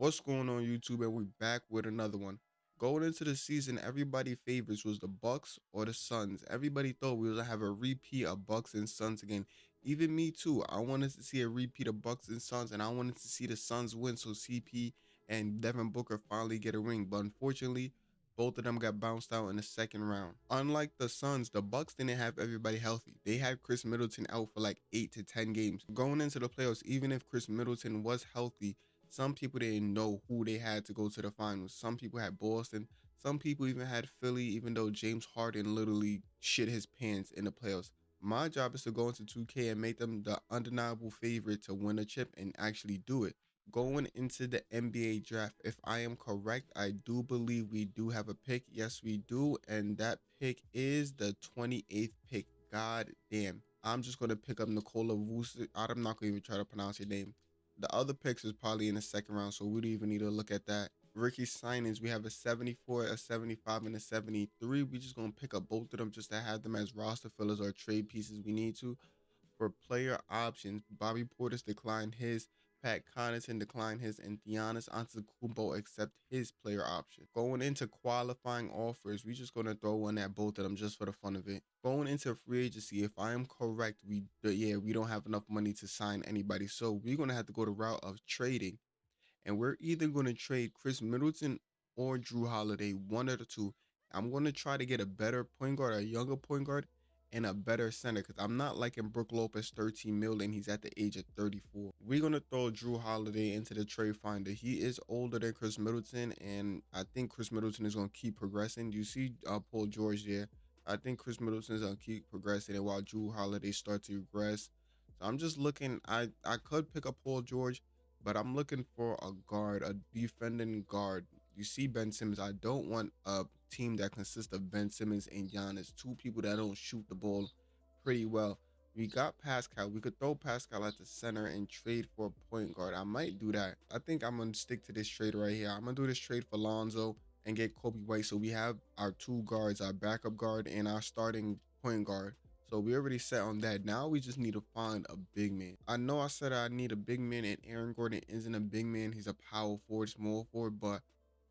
What's going on YouTube and we're back with another one. Going into the season, everybody favorites was the Bucks or the Suns. Everybody thought we was gonna have a repeat of Bucks and Suns again. Even me too. I wanted to see a repeat of Bucks and Suns and I wanted to see the Suns win so CP and Devin Booker finally get a ring. But unfortunately, both of them got bounced out in the second round. Unlike the Suns, the Bucks didn't have everybody healthy. They had Khris Middleton out for like 8 to 10 games. Going into the playoffs, even if Khris Middleton was healthy, some people didn't know who they had to go to the finals. Some people had Boston. Some people even had Philly, even though James Harden literally shit his pants in the playoffs. My job is to go into 2K and make them the undeniable favorite to win a chip and actually do it going into the NBA draft, if I am correct, I do believe we do have a pick. Yes, we do. And that pick is the 28th pick. God damn. I'm just going to pick up Nikola Vucevic. I'm not going to even try to pronounce your name. The other picks is probably in the second round, so we don't even need to look at that. Ricky signings, we have a 74, a 75, and a 73. We just going to pick up both of them just to have them as roster fillers or trade pieces we need to. For player options, Bobby Portis declined his. Pat Connaughton declined his, and Giannis Antetokounmpo accept his player option. Going into qualifying offers, we're just gonna throw one at both of them just for the fun of it. Going into free agency, if I am correct, we yeah we don't have enough money to sign anybody, so we're gonna have to go the route of trading, and we're either gonna trade Khris Middleton or Jrue Holiday, one of the two. I'm gonna try to get a better point guard, a younger point guard, and a better center because I'm not liking Brook Lopez 13 million. He's at the age of 34. We're gonna throw Jrue Holiday into the trade finder. He is older than Khris Middleton, and I think Khris Middleton is gonna keep progressing. You see uh, Paul George there. I think Khris Middleton is gonna keep progressing, and while Jrue Holiday starts to regress. So I'm just looking. I I could pick up Paul George, but I'm looking for a guard, a defending guard. You see Ben Simmons. I don't want a team that consists of Ben Simmons and Giannis, two people that don't shoot the ball pretty well. We got Pascal. We could throw Pascal at the center and trade for a point guard. I might do that. I think I'm going to stick to this trade right here. I'm going to do this trade for Lonzo and get Coby White. So we have our two guards, our backup guard and our starting point guard. So we already set on that. Now we just need to find a big man. I know I said I need a big man and Aaron Gordon isn't a big man. He's a power forward, small forward, but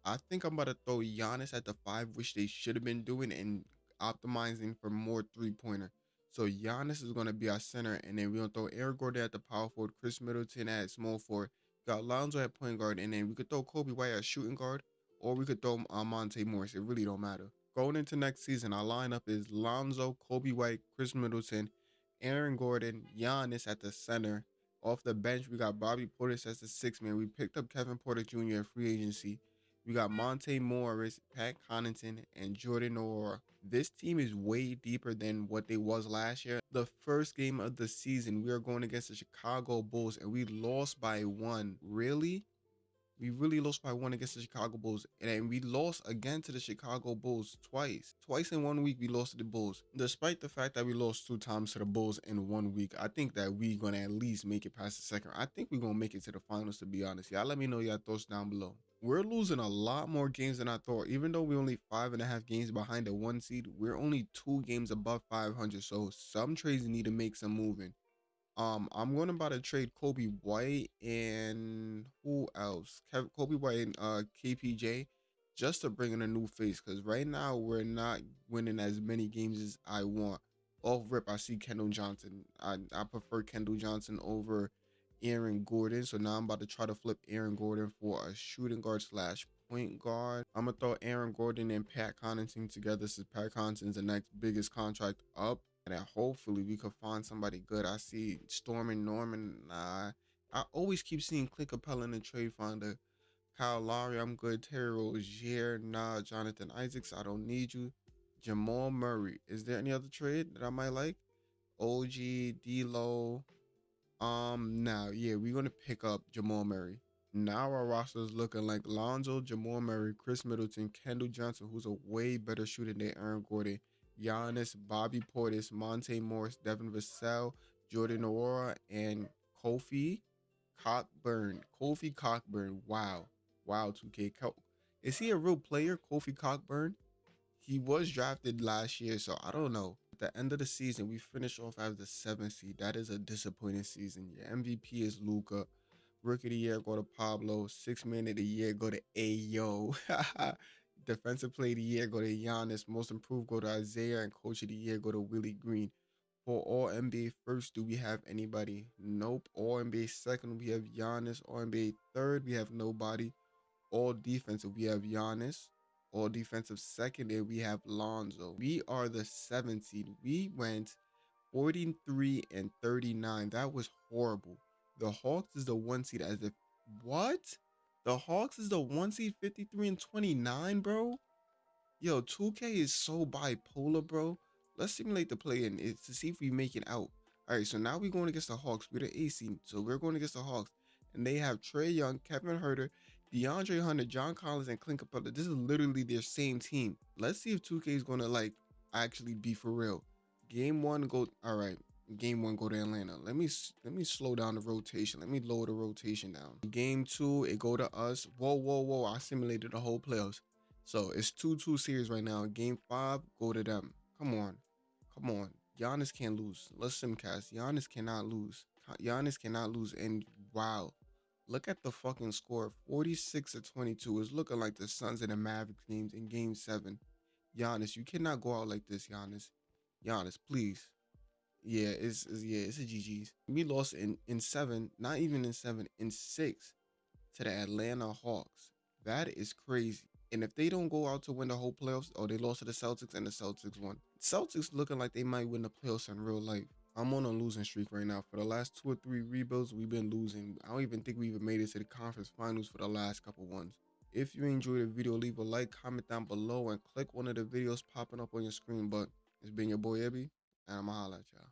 I think I'm about to throw Giannis at the five, which they should have been doing and optimizing for more three pointer. So Giannis is going to be our center, and then we're going to throw Aaron Gordon at the power forward, Khris Middleton at small forward, got Lonzo at point guard, and then we could throw Coby White at shooting guard, or we could throw uh, Monte Morris. It really don't matter. Going into next season, our lineup is Lonzo, Coby White, Khris Middleton, Aaron Gordon, Giannis at the center. Off the bench, we got Bobby Portis as the six man. We picked up Kevin Porter Jr. At free agency. We got Monte Morris, Pat Connaughton, and Jordan Nwora. This team is way deeper than what they was last year. The first game of the season, we are going against the Chicago Bulls, and we lost by one. Really? We really lost by one against the Chicago Bulls. And we lost again to the Chicago Bulls twice. Twice in one week, we lost to the Bulls. Despite the fact that we lost two times to the Bulls in one week, I think that we're going to at least make it past the second. I think we're going to make it to the finals, to be honest. Y'all let me know your thoughts down below we're losing a lot more games than I thought. Even though we're only five and a half games behind the one seed, we're only two games above 500. So some trades need to make some moving. Um, I'm going about to trade Coby White and who else? Kev Coby White and uh KPJ just to bring in a new face because right now we're not winning as many games as I want. Off rip, I see Keldon Johnson. I, I prefer Keldon Johnson over Aaron Gordon. So now I'm about to try to flip Aaron Gordon for a shooting guard slash point guard. I'm gonna throw Aaron Gordon and Pat Connaughton together since Pat Connaughton's the next biggest contract up. And then hopefully we could find somebody good. I see Stormin Norman. Nah, I always keep seeing Clint Capela in the trade finder. Kyle Lowry, I'm good. Terry Rozier, nah. Jonathan Isaacs, I don't need you. Jamal Murray. Is there any other trade that I might like? OG, D-Lo, um, now, yeah, we're gonna pick up Jamal Murray. Now our roster is looking like Lonzo, Jamal Murray, Khris Middleton, Keldon Johnson, who's a way better shooter than Aaron Gordon, Giannis, Bobby Portis, Monte Morris, Devin Vassell, Jordan Nwora, and Kofi Cockburn. Kofi Cockburn. Wow. Wow, 2K. Is he a real player, Kofi Cockburn? He was drafted last year, so I don't know At the end of the season, we finish off as the seventh seed. That is a disappointing season. Your MVP is Luka. Rookie of the year go to Pablo. Six man of the year go to Ayo. Defensive play of the year go to Giannis. Most improved go to Isaiah. And coach of the year go to Willie Green. For all NBA first, do we have anybody? Nope. All NBA second, we have Giannis. All NBA third, we have nobody. All defensive, we have Giannis. All defensive second, and we have Lonzo. We are the seventh seed. We went 43 and 39. That was horrible. The Hawks is the one seed as if what? The Hawks is the one seed 53 and 29, bro. Yo, 2K is so bipolar, bro. Let's simulate the play in to see if we make it out. All right, so now we're going against the Hawks. We're the A seed, so we're going against the Hawks, and they have Trae Young, Kevin Huerter, DeAndre Hunter, John Collins, and Clint Capela. This is literally their same team. Let's see if 2K is gonna like actually be for real. Game one, go. All right, game one, go to Atlanta. Let me let me slow down the rotation. Let me lower the rotation down. Game two, it go to us. Whoa, whoa, whoa! I simulated the whole playoffs. So it's two two series right now. Game five, go to them. Come on, come on. Giannis can't lose. Let's simcast. Giannis cannot lose. Giannis cannot lose. And wow, Look at the fucking score 46 to 22. is looking like the Suns and the Mavericks games in game seven. Giannis, you cannot go out like this, Giannis. Giannis, please. Yeah, it's, it's yeah, it's a GG's. We lost in in seven, not even in seven, in six to the Atlanta Hawks. That is crazy. And if they don't go out to win the whole playoffs, or they lost to the Celtics and the Celtics won. Celtics looking like they might win the playoffs in real life. I'm on a losing streak right now. For the last two or three rebuilds, we've been losing. I don't even think we even made it to the conference finals for the last couple ones. If you enjoyed the video, leave a like, comment down below, and click one of the videos popping up on your screen. But it's been your boy Ebby, and I'ma holla at y'all.